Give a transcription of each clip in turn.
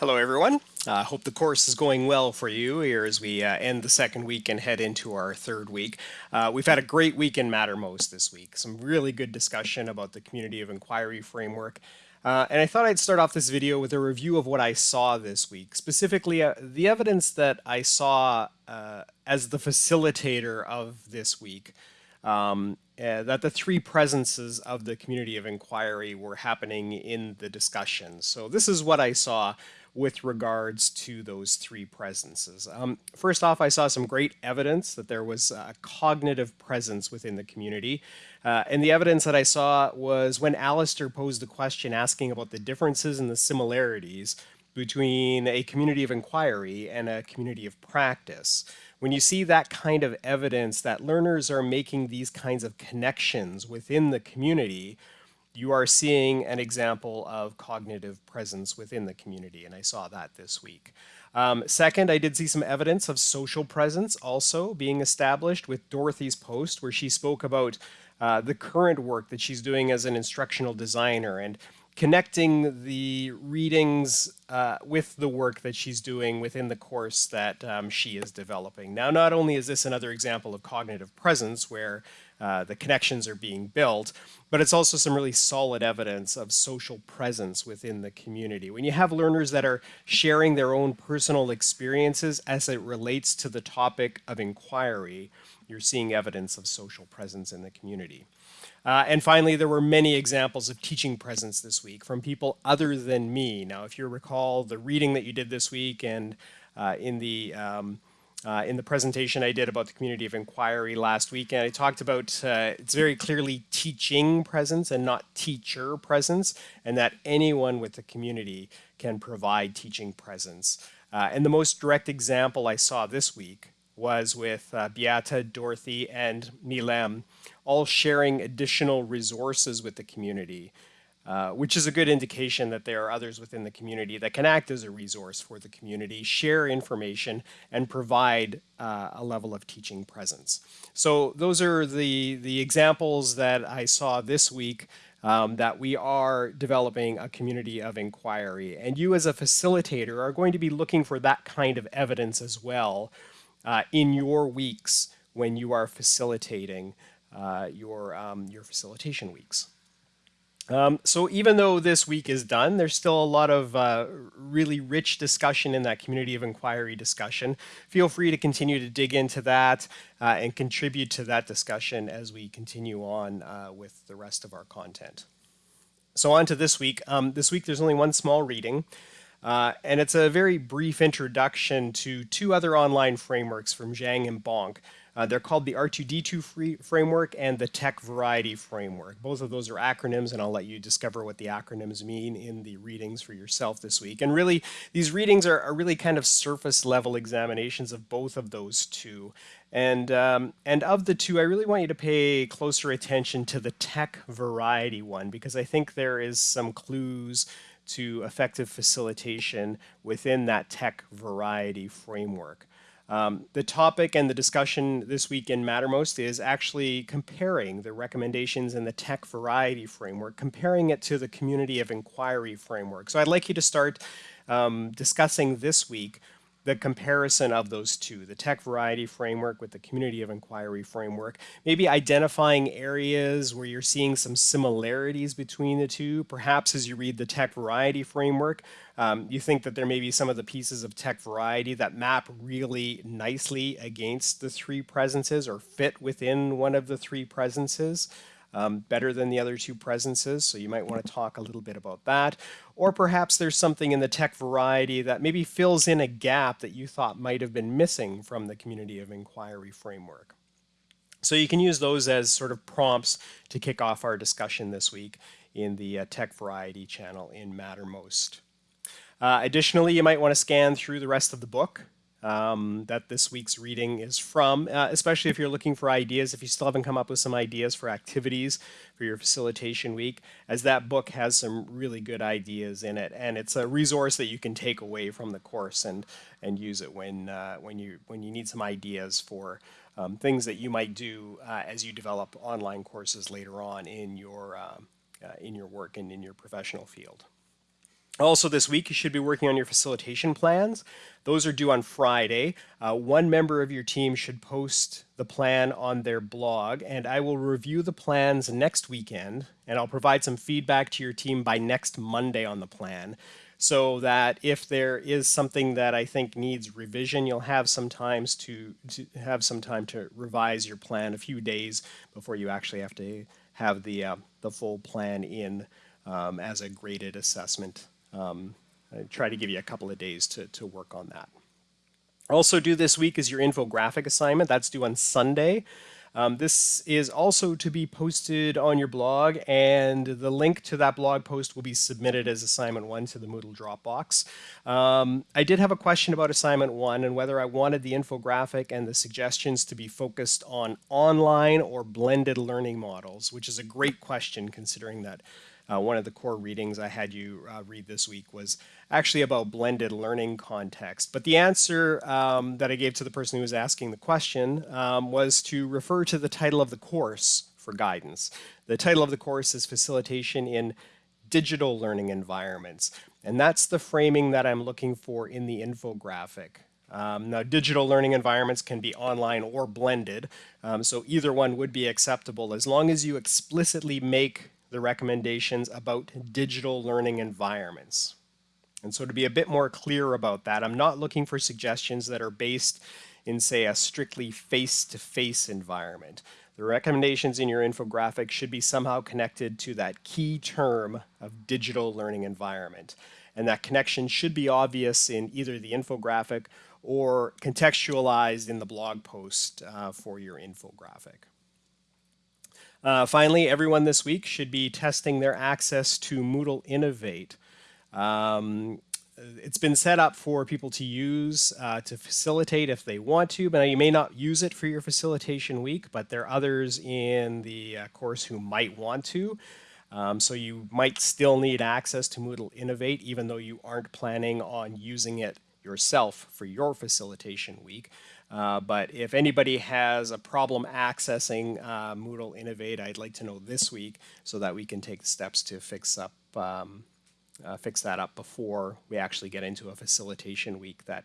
Hello, everyone. I uh, hope the course is going well for you here as we uh, end the second week and head into our third week. Uh, we've had a great week in Mattermost this week. Some really good discussion about the community of inquiry framework. Uh, and I thought I'd start off this video with a review of what I saw this week, specifically uh, the evidence that I saw uh, as the facilitator of this week. Um, uh, that the three presences of the community of inquiry were happening in the discussion. So this is what I saw with regards to those three presences. Um, first off, I saw some great evidence that there was a cognitive presence within the community. Uh, and the evidence that I saw was when Alistair posed the question asking about the differences and the similarities between a community of inquiry and a community of practice. When you see that kind of evidence that learners are making these kinds of connections within the community, you are seeing an example of cognitive presence within the community, and I saw that this week. Um, second, I did see some evidence of social presence also being established with Dorothy's post, where she spoke about uh, the current work that she's doing as an instructional designer and connecting the readings uh, with the work that she's doing within the course that um, she is developing. Now, not only is this another example of cognitive presence where uh, the connections are being built, but it's also some really solid evidence of social presence within the community. When you have learners that are sharing their own personal experiences as it relates to the topic of inquiry, you're seeing evidence of social presence in the community. Uh, and finally, there were many examples of teaching presence this week from people other than me. Now, if you recall the reading that you did this week and uh, in the um, uh, in the presentation I did about the community of inquiry last week, and I talked about uh, it's very clearly teaching presence and not teacher presence, and that anyone with the community can provide teaching presence. Uh, and the most direct example I saw this week was with uh, Beata, Dorothy, and Milem, all sharing additional resources with the community. Uh, which is a good indication that there are others within the community that can act as a resource for the community, share information, and provide uh, a level of teaching presence. So those are the, the examples that I saw this week um, that we are developing a community of inquiry. And you as a facilitator are going to be looking for that kind of evidence as well uh, in your weeks when you are facilitating uh, your, um, your facilitation weeks. Um, so even though this week is done, there's still a lot of uh, really rich discussion in that community of inquiry discussion. Feel free to continue to dig into that uh, and contribute to that discussion as we continue on uh, with the rest of our content. So on to this week. Um, this week there's only one small reading. Uh, and it's a very brief introduction to two other online frameworks from Zhang and Bonk. Uh, they're called the R2D2 framework and the Tech Variety framework. Both of those are acronyms, and I'll let you discover what the acronyms mean in the readings for yourself this week. And really, these readings are, are really kind of surface level examinations of both of those two. And, um, and of the two, I really want you to pay closer attention to the Tech Variety one, because I think there is some clues to effective facilitation within that Tech Variety framework. Um, the topic and the discussion this week in Mattermost is actually comparing the recommendations in the tech variety framework, comparing it to the community of inquiry framework. So I'd like you to start um, discussing this week the comparison of those two, the tech variety framework with the community of inquiry framework, maybe identifying areas where you're seeing some similarities between the two. Perhaps as you read the tech variety framework, um, you think that there may be some of the pieces of tech variety that map really nicely against the three presences or fit within one of the three presences um, better than the other two presences. So you might want to talk a little bit about that. Or perhaps there's something in the tech variety that maybe fills in a gap that you thought might have been missing from the community of inquiry framework. So you can use those as sort of prompts to kick off our discussion this week in the uh, tech variety channel in Mattermost. Uh, additionally, you might want to scan through the rest of the book um, that this week's reading is from, uh, especially if you're looking for ideas, if you still haven't come up with some ideas for activities for your facilitation week, as that book has some really good ideas in it. And it's a resource that you can take away from the course and, and use it when, uh, when, you, when you need some ideas for um, things that you might do uh, as you develop online courses later on in your, uh, uh, in your work and in your professional field. Also, this week, you should be working on your facilitation plans. Those are due on Friday. Uh, one member of your team should post the plan on their blog, and I will review the plans next weekend, and I'll provide some feedback to your team by next Monday on the plan so that if there is something that I think needs revision, you'll have some times to, to have some time to revise your plan a few days before you actually have to have the, uh, the full plan in um, as a graded assessment um, I try to give you a couple of days to, to work on that. Also due this week is your infographic assignment. That's due on Sunday. Um, this is also to be posted on your blog, and the link to that blog post will be submitted as assignment one to the Moodle Dropbox. Um, I did have a question about assignment one and whether I wanted the infographic and the suggestions to be focused on online or blended learning models, which is a great question considering that uh, one of the core readings I had you uh, read this week was actually about blended learning context. But the answer um, that I gave to the person who was asking the question um, was to refer to the title of the course for guidance. The title of the course is Facilitation in Digital Learning Environments. And that's the framing that I'm looking for in the infographic. Um, now, digital learning environments can be online or blended, um, so either one would be acceptable as long as you explicitly make the recommendations about digital learning environments. And so to be a bit more clear about that, I'm not looking for suggestions that are based in, say, a strictly face-to-face -face environment. The recommendations in your infographic should be somehow connected to that key term of digital learning environment. And that connection should be obvious in either the infographic or contextualized in the blog post uh, for your infographic. Uh, finally, everyone this week should be testing their access to Moodle Innovate. Um, it's been set up for people to use uh, to facilitate if they want to, but you may not use it for your facilitation week, but there are others in the uh, course who might want to. Um, so you might still need access to Moodle Innovate even though you aren't planning on using it yourself for your facilitation week. Uh, but if anybody has a problem accessing uh, Moodle Innovate, I'd like to know this week so that we can take steps to fix up um, uh, fix that up before we actually get into a facilitation week that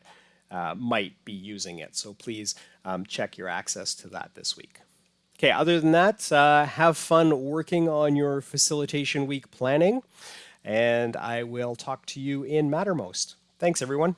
uh, might be using it. So please um, check your access to that this week. Okay, other than that, uh, have fun working on your facilitation week planning, and I will talk to you in Mattermost. Thanks, everyone.